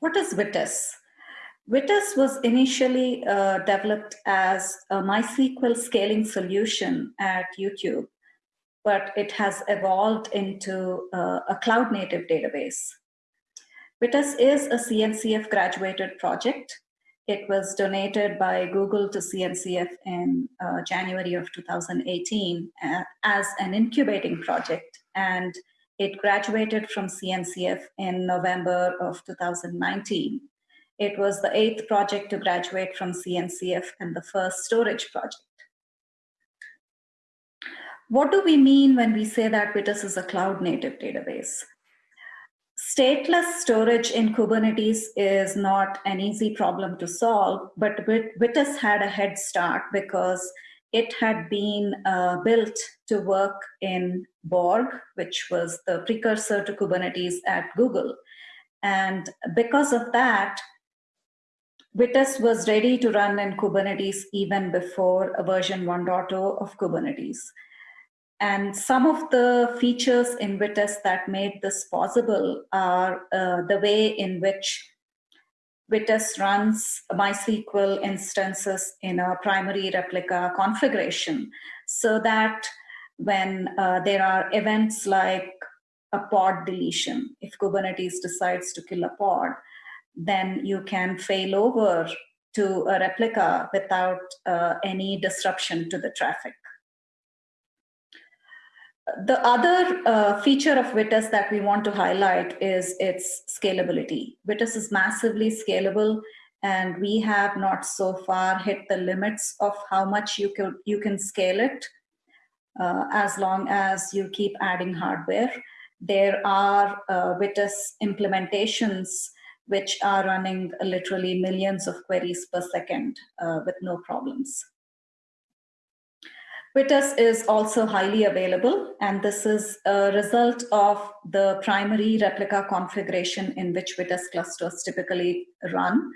what is Vitess? Vitess was initially uh, developed as a MySQL scaling solution at YouTube, but it has evolved into uh, a cloud native database. Vitess is a CNCF graduated project. It was donated by Google to CNCF in uh, January of 2018 uh, as an incubating project. And it graduated from CNCF in November of 2019. It was the eighth project to graduate from CNCF and the first storage project. What do we mean when we say that Vitess is a cloud native database? Stateless storage in Kubernetes is not an easy problem to solve, but Vitess had a head start because it had been uh, built to work in Borg, which was the precursor to Kubernetes at Google. And because of that, Vitess was ready to run in Kubernetes even before a version 1.0 of Kubernetes. And some of the features in Vitess that made this possible are uh, the way in which Vitess runs MySQL instances in a primary replica configuration so that when uh, there are events like a pod deletion, if Kubernetes decides to kill a pod, then you can fail over to a replica without uh, any disruption to the traffic. The other uh, feature of Vitess that we want to highlight is its scalability. Vitess is massively scalable and we have not so far hit the limits of how much you can, you can scale it uh, as long as you keep adding hardware. There are uh, Vitess implementations which are running literally millions of queries per second uh, with no problems. Vitess is also highly available, and this is a result of the primary replica configuration in which Vitess clusters typically run,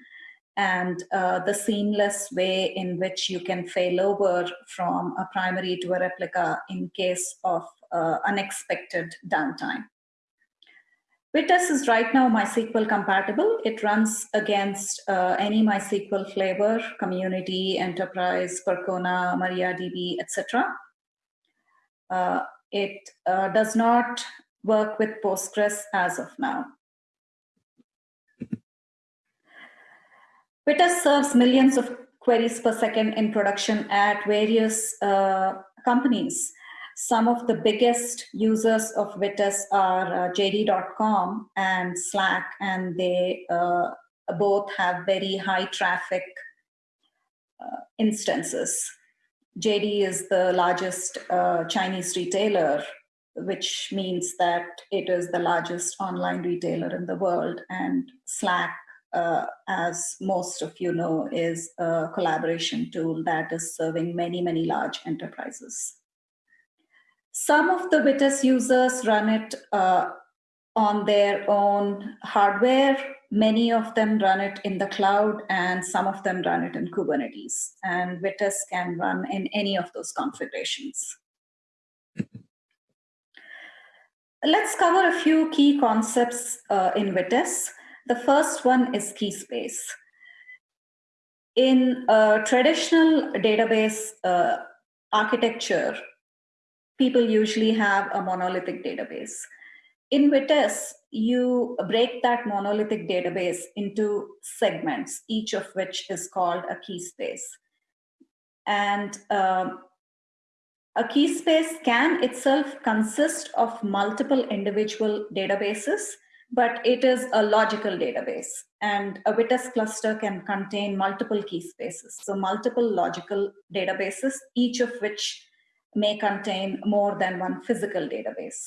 and uh, the seamless way in which you can fail over from a primary to a replica in case of uh, unexpected downtime. Vitess is right now MySQL compatible. It runs against uh, any MySQL flavor, community, enterprise, Percona, MariaDB, etc. Uh, it uh, does not work with Postgres as of now. Vitess serves millions of queries per second in production at various uh, companies. Some of the biggest users of Vitess are uh, JD.com and Slack, and they uh, both have very high traffic uh, instances. JD is the largest uh, Chinese retailer, which means that it is the largest online retailer in the world. And Slack, uh, as most of you know, is a collaboration tool that is serving many, many large enterprises. Some of the Vitess users run it uh, on their own hardware. Many of them run it in the cloud and some of them run it in Kubernetes. And Vitess can run in any of those configurations. Let's cover a few key concepts uh, in Vitess. The first one is key space. In a traditional database uh, architecture, people usually have a monolithic database. In Vitess, you break that monolithic database into segments, each of which is called a key space. And um, a key space can itself consist of multiple individual databases, but it is a logical database. And a Vitess cluster can contain multiple key spaces. So multiple logical databases, each of which may contain more than one physical database.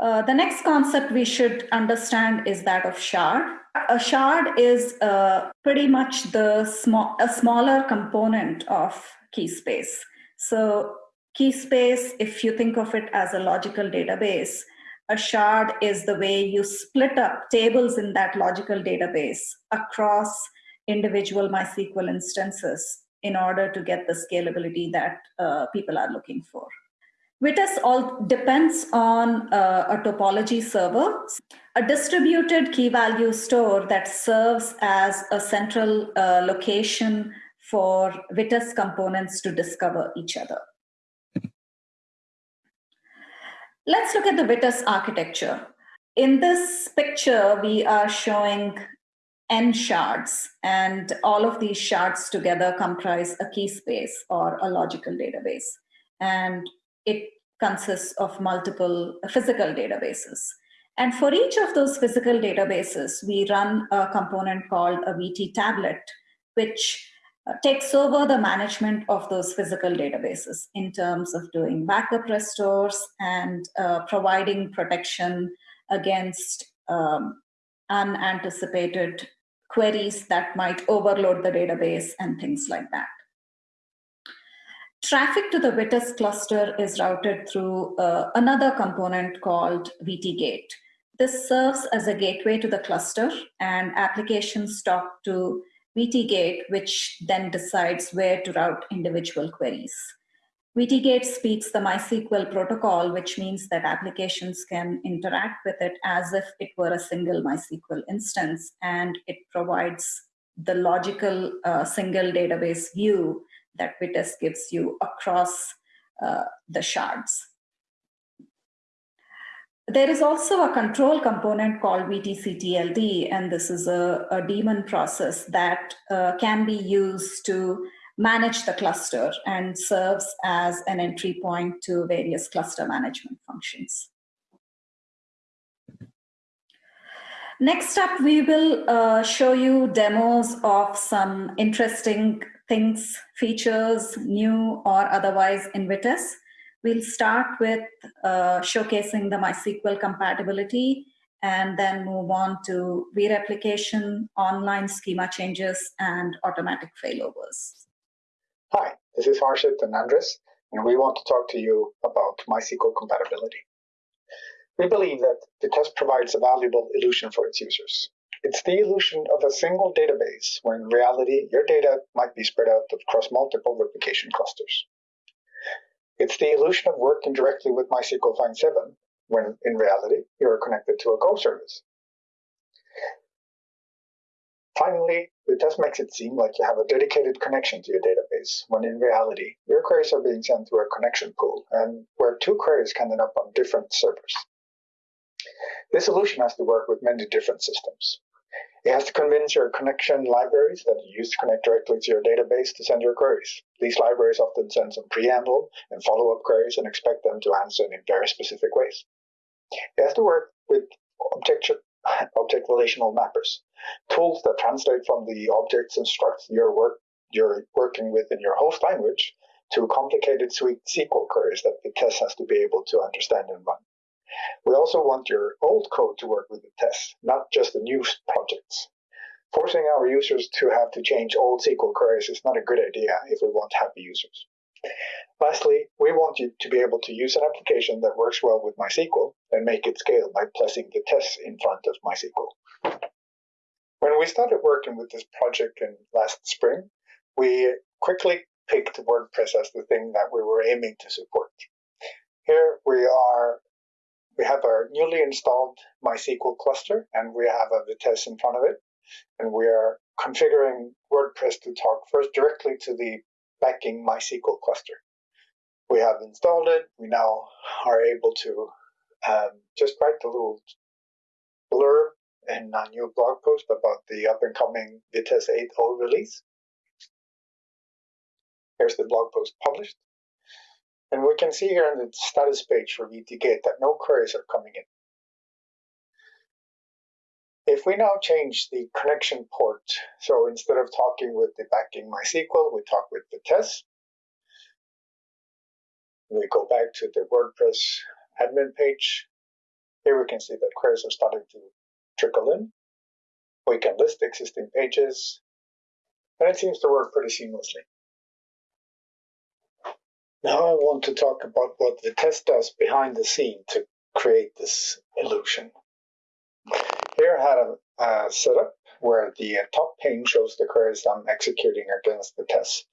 Uh, the next concept we should understand is that of shard. A shard is uh, pretty much the small, a smaller component of key space. So key space, if you think of it as a logical database, a shard is the way you split up tables in that logical database across individual MySQL instances in order to get the scalability that uh, people are looking for. Vitess all depends on uh, a topology server, a distributed key value store that serves as a central uh, location for Vitess components to discover each other. Let's look at the Vitess architecture. In this picture, we are showing n shards, and all of these shards together comprise a key space or a logical database. And it consists of multiple physical databases. And for each of those physical databases, we run a component called a VT tablet, which uh, takes over the management of those physical databases in terms of doing backup restores and uh, providing protection against um, unanticipated queries that might overload the database and things like that. Traffic to the Vitess cluster is routed through uh, another component called VT-Gate. This serves as a gateway to the cluster and applications talk to VT-Gate, which then decides where to route individual queries. VT-Gate speaks the MySQL protocol, which means that applications can interact with it as if it were a single MySQL instance, and it provides the logical uh, single database view that Vitess gives you across uh, the shards. There is also a control component called VTCTLD, and this is a, a daemon process that uh, can be used to manage the cluster and serves as an entry point to various cluster management functions. Next up, we will uh, show you demos of some interesting things, features, new or otherwise in Vitess. We'll start with uh, showcasing the MySQL compatibility and then move on to replication, online schema changes, and automatic failovers. Hi, this is Harshit and Andres, and we want to talk to you about MySQL compatibility. We believe that Vitess provides a valuable illusion for its users. It's the illusion of a single database, when in reality, your data might be spread out across multiple replication clusters. It's the illusion of working directly with MySQL Find 7, when in reality, you're connected to a Go service. Finally, Vitess makes it seem like you have a dedicated connection to your database, when in reality, your queries are being sent through a connection pool, and where two queries can end up on different servers. This solution has to work with many different systems. It has to convince your connection libraries that you use to connect directly to your database to send your queries. These libraries often send some preamble and follow-up queries and expect them to answer in very specific ways. It has to work with object, object relational mappers, tools that translate from the objects and structs you're, work, you're working with in your host language to complicated SQL queries that Vitess has to be able to understand and run. We also want your old code to work with Vitess, not just the new projects. Forcing our users to have to change old SQL queries is not a good idea if we want happy users. Lastly, we want you to be able to use an application that works well with MySQL and make it scale by placing Vitess in front of MySQL. When we started working with this project in last spring, we quickly picked WordPress as the thing that we were aiming to support. Here we are we have our newly installed MySQL cluster and we have a Vitess in front of it. And we are configuring WordPress to talk first directly to the backing MySQL cluster. We have installed it. We now are able to um, just write a little blurb in a new blog post about the up and coming Vitess 8.0 release. Here's the blog post published. And we can see here on the status page for VT-Gate that no queries are coming in. If we now change the connection port, so instead of talking with the backing MySQL, we talk with Vitess. We go back to the WordPress admin page. Here we can see that queries are starting to trickle in. We can list existing pages, and it seems to work pretty seamlessly. Now I want to talk about what Vitess does behind the scene to create this illusion. Here I had a, setup where the uh, top pane shows the queries I'm executing against Vitess.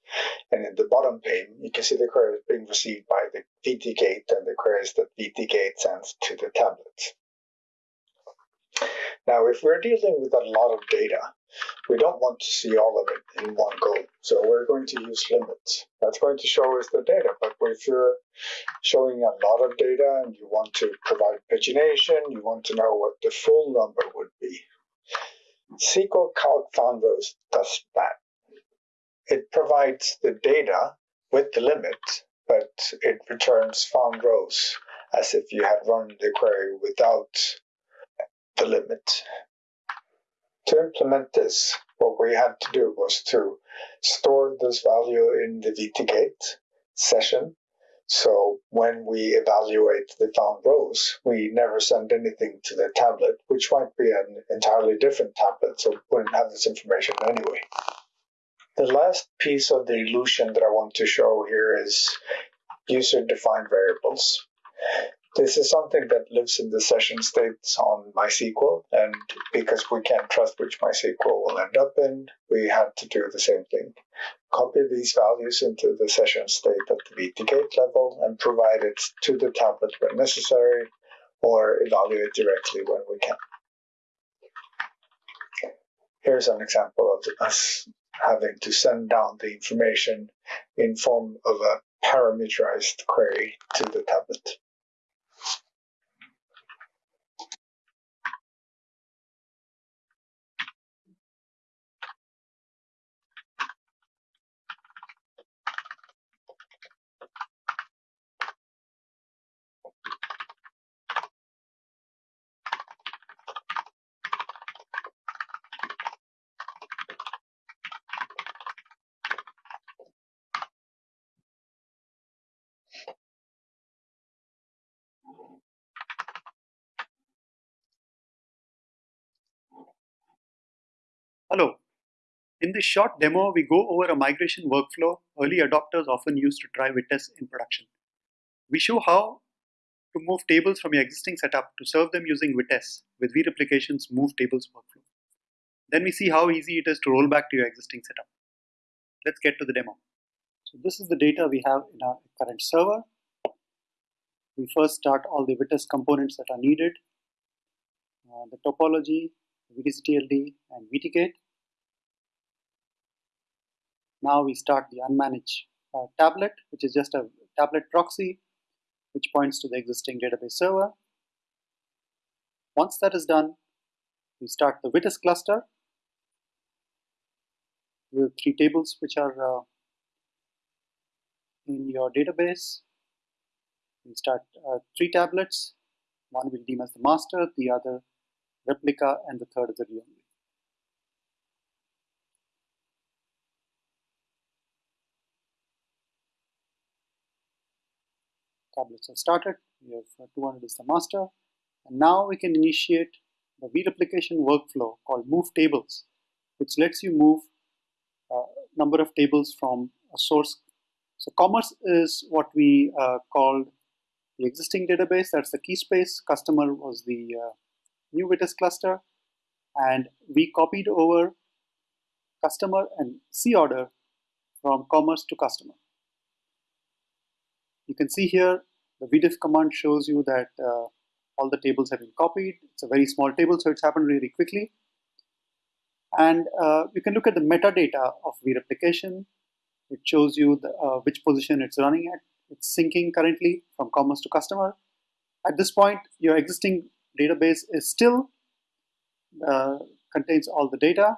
And in the bottom pane, you can see the queries being received by the VTGate and the queries that VTGate sends to the tablet. Now, if we're dealing with a lot of data, we don't want to see all of it in one go. So we're going to use limits. That's going to show us the data. But if you're showing a lot of data and you want to provide pagination, you want to know what the full number would be. SQL Calc found rows does that. It provides the data with the limit, but it returns found rows as if you had run the query without the limit. To implement this, what we had to do was to store this value in the VTGate session. So when we evaluate the found rows, we never send anything to the tablet, which might be an entirely different tablet, so wouldn't have this information anyway. The last piece of the illusion that I want to show here is user-defined variables. This is something that lives in the session states on MySQL, and because we can't trust which MySQL will end up in, we had to do the same thing. Copy these values into the session state at the VTGate level and provide it to the tablet when necessary, or evaluate directly when we can. Here's an example of us having to send down the information in form of a parameterized query to the tablet. Hello. In this short demo, we go over a migration workflow early adopters often use to try Vitess in production. We show how to move tables from your existing setup to serve them using Vitess with vReplication's Move Tables workflow. Then we see how easy it is to roll back to your existing setup. Let's get to the demo. So this is the data we have in our current server. We first start all the Vitess components that are needed, uh, the topology, VTCTLD and VTGate. Now we start the unmanaged uh, tablet, which is just a tablet proxy, which points to the existing database server. Once that is done, we start the Vitess cluster with three tables which are uh, in your database. We start uh, three tablets. One will deem as the master, the other replica, and the third is the read-only. Tablets are started. We have uh, 200 is the master. And now we can initiate the vReplication workflow called move tables, which lets you move a uh, number of tables from a source. So commerce is what we uh, called the existing database. That's the key space. Customer was the uh, new Vitess cluster and we copied over customer and C order from commerce to customer. You can see here the vdiff command shows you that uh, all the tables have been copied. It's a very small table, so it's happened really quickly. And uh, you can look at the metadata of vReplication. It shows you the, uh, which position it's running at. It's syncing currently from commerce to customer. At this point, your existing database is still uh, contains all the data.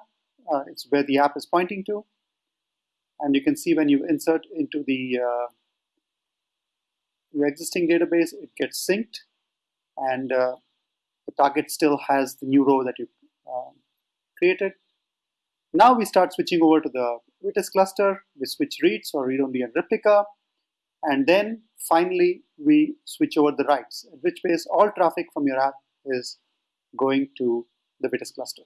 Uh, it's where the app is pointing to. And you can see when you insert into the uh, your existing database, it gets synced and uh, the target still has the new row that you um, created. Now we start switching over to the Vitess cluster. We switch reads or read-only and replica. And then finally, we switch over the writes, at which case all traffic from your app is going to the Vitess cluster.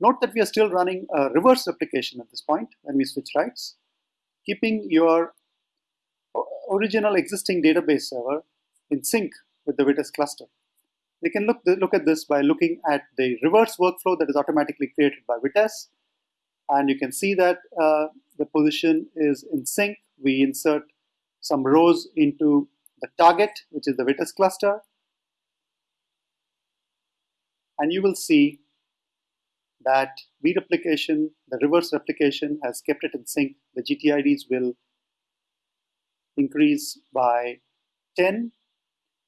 Note that we are still running a reverse replication at this point when we switch writes, keeping your original existing database server in sync with the Vitess cluster. We can look, look at this by looking at the reverse workflow that is automatically created by Vitess. And you can see that uh, the position is in sync. We insert some rows into the target, which is the Vitess cluster. And you will see that V replication, the reverse replication has kept it in sync. The GTIDs will increase by 10,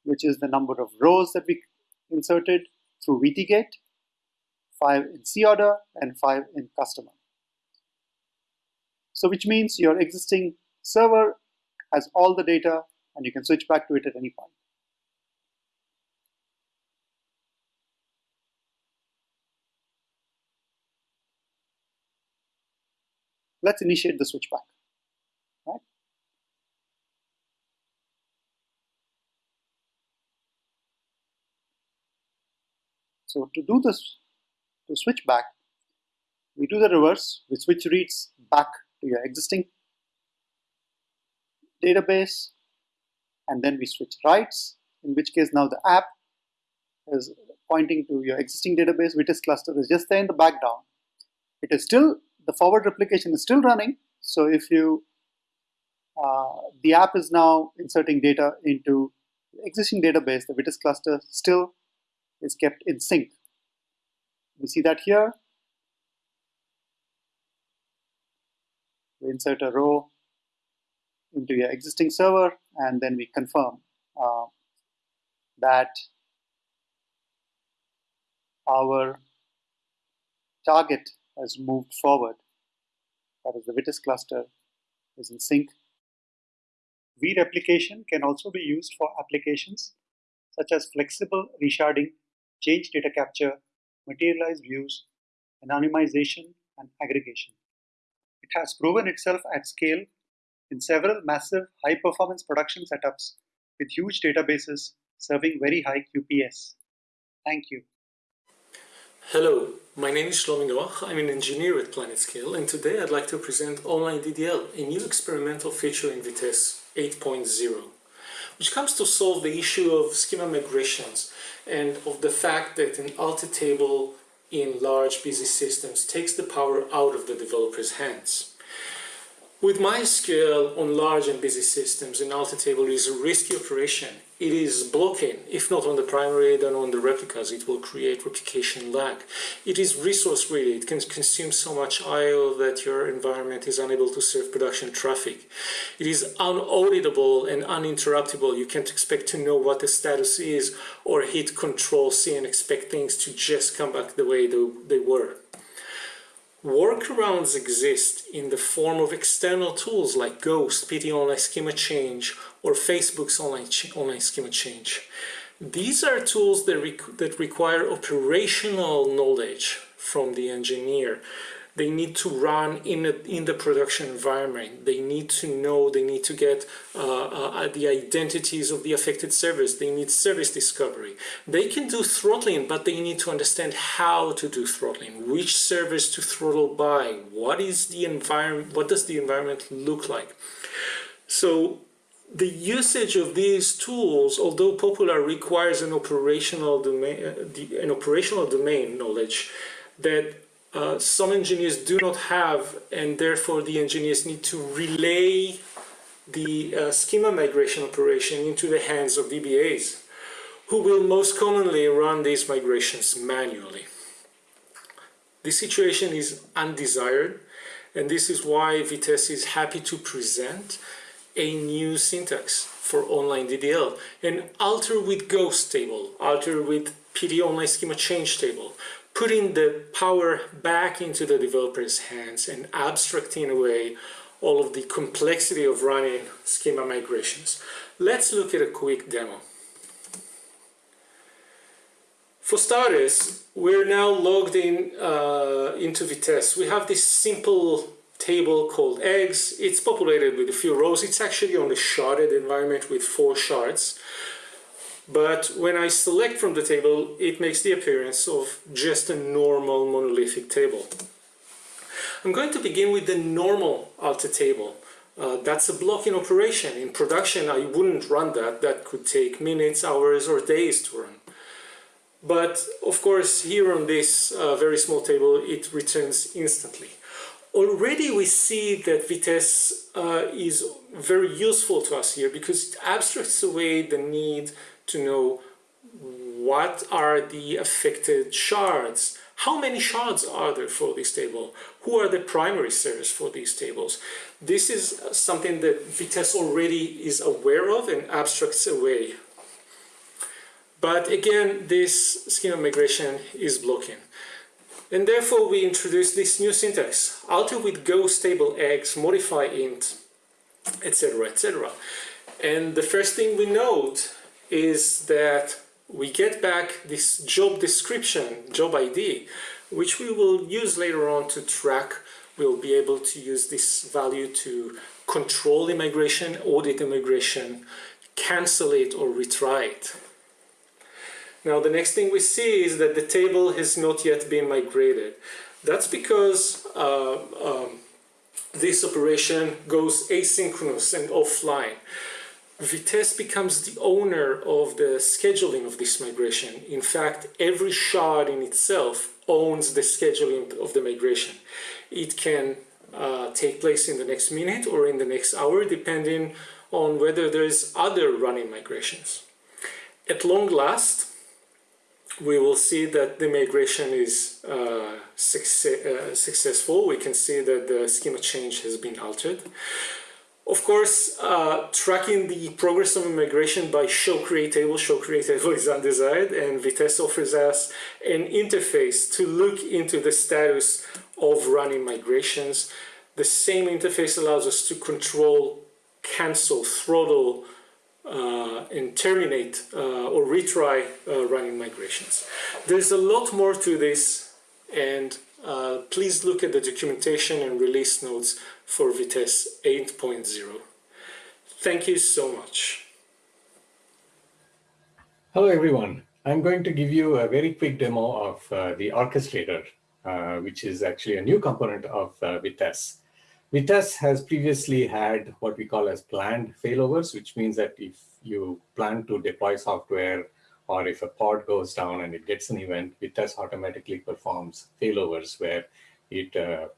which is the number of rows that we inserted through VTGate, 5 in C order, and 5 in customer. So which means your existing server has all the data and you can switch back to it at any point. Let's initiate the switchback. Right? So to do this, to switch back, we do the reverse, we switch reads back to your existing database and then we switch writes in which case now the app is pointing to your existing database Vitess cluster is just there in the background. It is still the forward replication is still running. So if you uh, the app is now inserting data into existing database the Vitess cluster still is kept in sync we see that here we insert a row into your existing server and then we confirm uh, that our target has moved forward. That is the Vitess cluster is in sync. V-replication can also be used for applications such as flexible resharding, change data capture, materialized views, anonymization, and aggregation. It has proven itself at scale in several massive high-performance production setups with huge databases serving very high QPS. Thank you. Hello, my name is Shlomi Noach. I'm an engineer at PlanetScale, and today I'd like to present Online DDL, a new experimental feature in Vitess 8.0, which comes to solve the issue of schema migrations and of the fact that an alter table in large busy systems takes the power out of the developer's hands. With MySQL on large and busy systems, an alter table is a risky operation. It is blocking, if not on the primary, then on the replicas. It will create replication lag. It is resource greedy. It can consume so much I.O. that your environment is unable to serve production traffic. It is unauditable and uninterruptible. You can't expect to know what the status is or hit Control C and expect things to just come back the way they were. Workarounds exist in the form of external tools like gh-ost, PT Online Schema Change, or Facebook's Online, online Schema Change. These are tools that, requ that require operational knowledge from the engineer they need to run in, a, in the production environment. They need to know, they need to get uh, uh, the identities of the affected servers. They need service discovery. They can do throttling, but they need to understand how to do throttling, which servers to throttle by, what is the environment, what does the environment look like. So the usage of these tools, although popular, requires an operational domain, uh, an operational domain knowledge that uh, some engineers do not have and therefore the engineers need to relay the uh, schema migration operation into the hands of DBAs who will most commonly run these migrations manually. This situation is undesired and this is why Vitess is happy to present a new syntax for online DDL, an alter with gh-ost table, alter with PT online schema change table, putting the power back into the developer's hands and abstracting away all of the complexity of running schema migrations. Let's look at a quick demo. For starters, we're now logged in uh, into Vitess. We have this simple table called eggs. It's populated with a few rows. It's actually on a sharded environment with four shards. But when I select from the table, it makes the appearance of just a normal monolithic table. I'm going to begin with the normal alter table. Uh, that's a blocking operation. In production, I wouldn't run that. That could take minutes, hours, or days to run. But of course, here on this uh, very small table, it returns instantly. already we see that Vitess uh, is very useful to us here because it abstracts away the need to know what are the affected shards, how many shards are there for this table, who are the primary servers for these tables. This is something that Vitess already is aware of and abstracts away. But again, this schema migration is blocking. And therefore we introduce this new syntax, alter with gh-ost table x, modify int, etc, etc. And the first thing we note is that we get back this job description, job ID, which we will use later on to track. We'll be able to use this value to control immigration, audit immigration, cancel it or retry it. Now the next thing we see is that the table has not yet been migrated. That's because uh, um, this operation goes asynchronous and offline. Vitess becomes the owner of the scheduling of this migration. In fact, every shard in itself owns the scheduling of the migration. It can uh, take place in the next minute or in the next hour, depending on whether there's other running migrations. At long last, we will see that the migration is uh, success, uh, successful. We can see that the schema change has been altered. Of course, uh, tracking the progress of migration by show create table, show create table is undesired, and Vitess offers us an interface to look into the status of running migrations. The same interface allows us to control, cancel, throttle, uh, and terminate uh, or retry uh, running migrations. There's a lot more to this and uh, please look at the documentation and release notes for Vitess 8.0. Thank you so much. Hello everyone. I'm going to give you a very quick demo of uh, the orchestrator, uh, which is actually a new component of Vitess. Vitess has previously had what we call as planned failovers, which means that if you plan to deploy software or if a pod goes down and it gets an event, Vitess automatically performs failovers where it uh,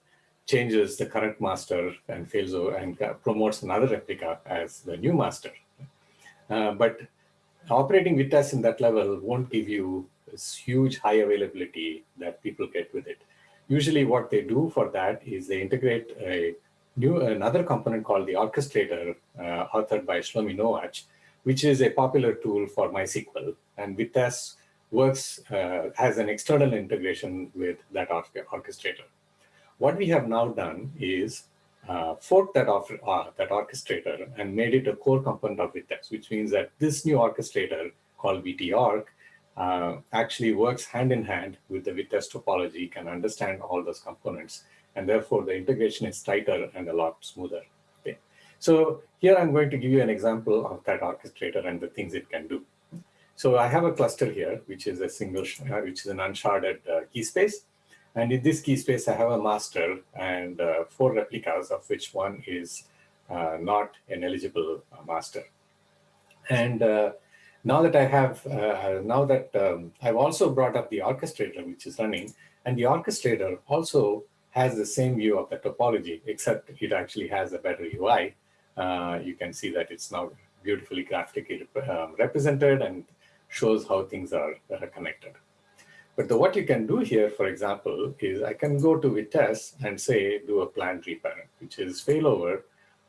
changes the current master and fails over and promotes another replica as the new master. Uh, but operating Vitess in that level won't give you this huge high availability that people get with it. Usually what they do for that is they integrate a new another component called the orchestrator uh, authored by Shlomi Noach, which is a popular tool for MySQL. And Vitess works uh, as an external integration with that orchestrator. What we have now done is uh, fork that, uh, that orchestrator and made it a core component of Vitess, which means that this new orchestrator called VTOrc uh, actually works hand in hand with the Vitess topology, can understand all those components, and therefore the integration is tighter and a lot smoother. Okay. So here I'm going to give you an example of that orchestrator and the things it can do. So I have a cluster here, which is a single, uh, which is an unsharded uh, key space. And in this key space, I have a master and uh, four replicas, of which one is uh, not an eligible uh, master. And uh, now that I have, now that um, I've also brought up the orchestrator, which is running, and the orchestrator also has the same view of the topology, except it actually has a better UI. Uh, you can see that it's now beautifully graphically um, represented and shows how things are connected. But the, what you can do here, for example, is I can go to Vitess and say, do a planned reparent, which is failover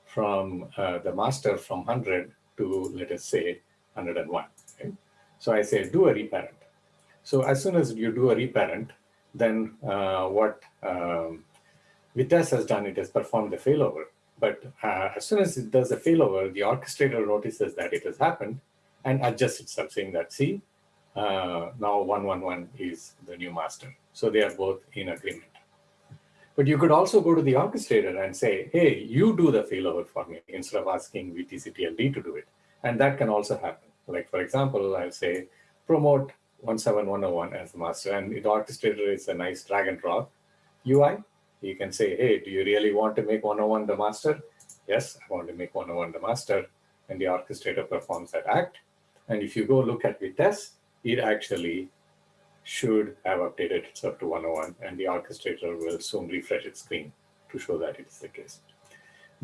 from uh, the master from 100 to, let us say, 101. Okay? So I say, do a reparent. So as soon as you do a reparent, then uh, what um, Vitess has done, it has performed the failover. But uh, as soon as it does a failover, the orchestrator notices that it has happened and adjusts itself, saying that, see, uh, now 111 is the new master. So they are both in agreement. But you could also go to the orchestrator and say, hey, you do the failover for me instead of asking VTCTLD to do it. And that can also happen. Like, for example, I'll say, promote 17101 as the master. And the orchestrator is a nice drag and drop UI. You can say, hey, do you really want to make 101 the master? Yes, I want to make 101 the master. And the orchestrator performs that act. And if you go look at Vitess, it actually should have updated itself to 101 and the orchestrator will soon refresh its screen to show that it is the case.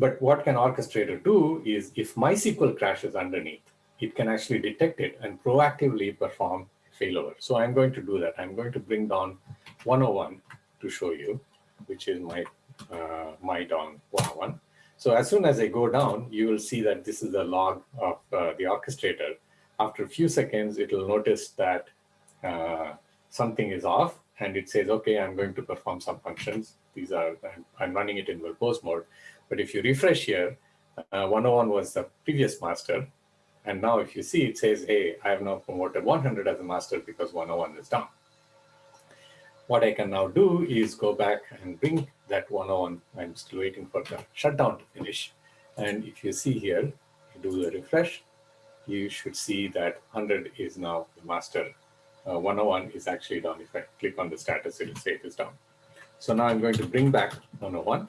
But what can Orchestrator do is if MySQL crashes underneath, it can actually detect it and proactively perform failover. So I'm going to do that. I'm going to bring down 101 to show you, which is my, uh, my down 101. So as soon as I go down, you will see that this is the log of uh, the orchestrator. After a few seconds, it will notice that uh, something is off and it says, okay, I'm going to perform some functions. These are, I'm, I'm running it in verbose mode. But if you refresh here, uh, 101 was the previous master. And now if you see, it says, hey, I have now promoted 100 as a master because 101 is down. What I can now do is go back and bring that 101. I'm still waiting for the shutdown to finish. And if you see here, you do the refresh, you should see that 100 is now the master. Uh, 101 is actually down. If I click on the status, it will say it is down. So now I'm going to bring back 101.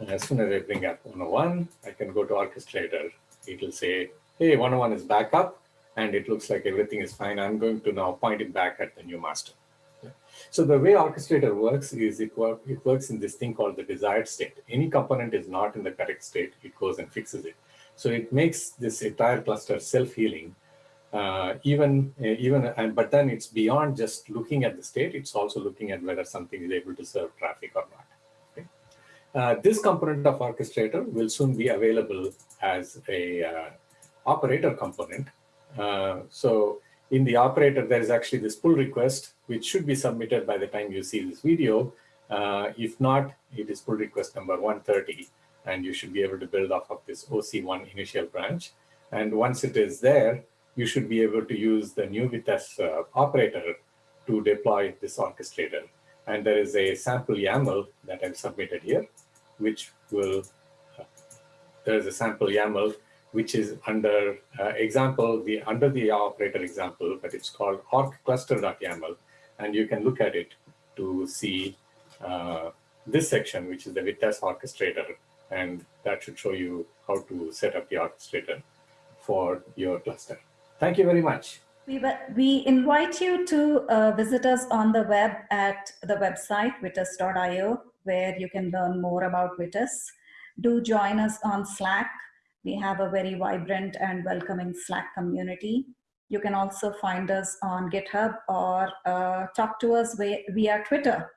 And as soon as I bring up 101, I can go to Orchestrator. It will say, hey, 101 is back up, and it looks like everything is fine. I'm going to now point it back at the new master. So the way Orchestrator works is it, work, it works in this thing called the desired state. Any component is not in the correct state, it goes and fixes it. So it makes this entire cluster self-healing uh, even uh, even and but then it's beyond just looking at the state it's also looking at whether something is able to serve traffic or not uh, this component of orchestrator will soon be available as a uh, operator component. Uh, so in the operator there is actually this pull request which should be submitted by the time you see this video. Uh, if not it is pull request number 130 and you should be able to build off of this OC1 initial branch and once it is there you should be able to use the new Vitess uh, operator to deploy this orchestrator. And there is a sample YAML that I've submitted here, which will, there is a sample YAML, which is under uh, example, the under the operator example, but it's called org-cluster.yaml. And you can look at it to see uh, this section, which is the Vitess orchestrator. And that should show you how to set up the orchestrator for your cluster. Thank you very much. We, we invite you to uh, visit us on the web at the website vitess.io, where you can learn more about Vitess. Do join us on Slack. We have a very vibrant and welcoming Slack community. You can also find us on GitHub or uh, talk to us via, via Twitter